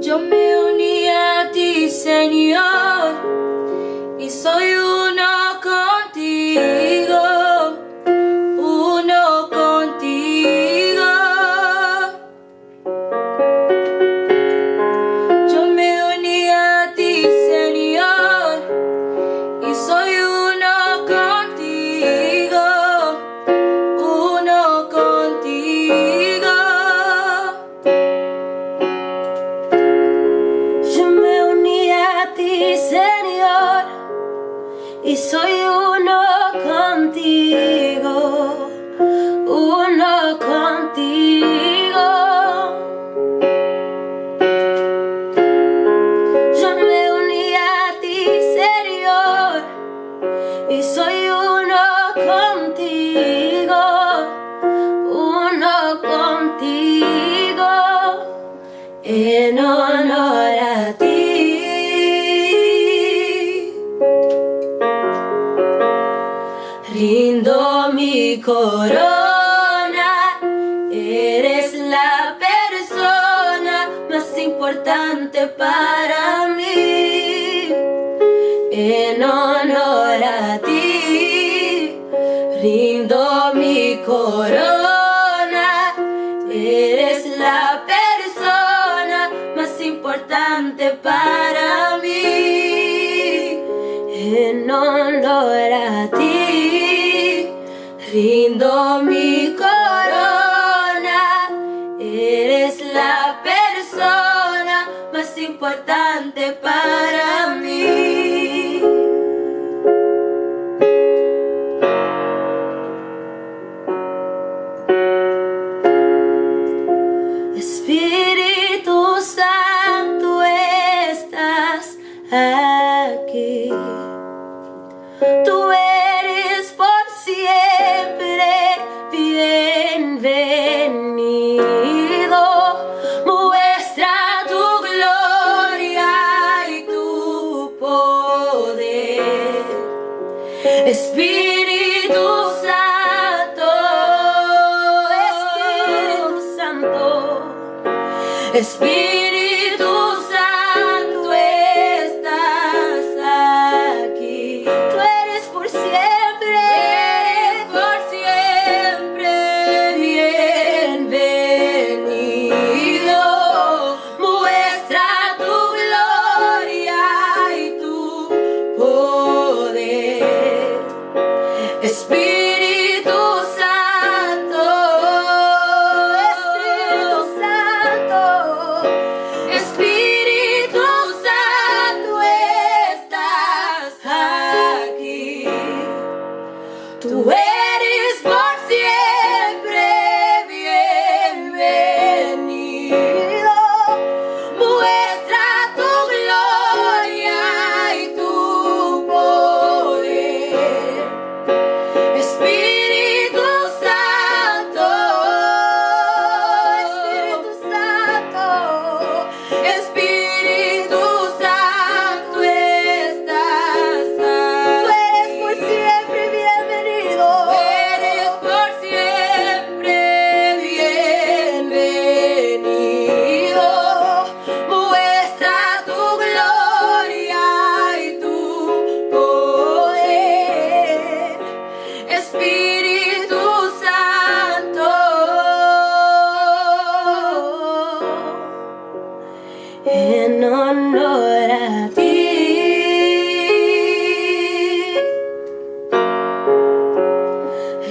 Yo me uní a ti, Señor, y soy uno y soy uno Rindo mi corona, eres la persona más importante para mí. En honor a ti, rindo mi corona, eres la persona más importante para mí. En honor a ti, rindo mi corona, eres la persona más importante para mí. Espíritu Santo estás aquí. Tú Espíritu Santo, Espíritu Santo. Espíritu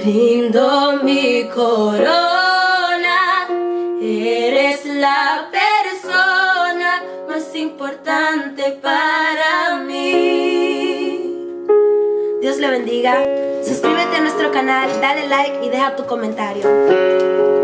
Rindo mi corona, eres la persona más importante para mí. Dios le bendiga. Suscríbete a nuestro canal, dale like y deja tu comentario.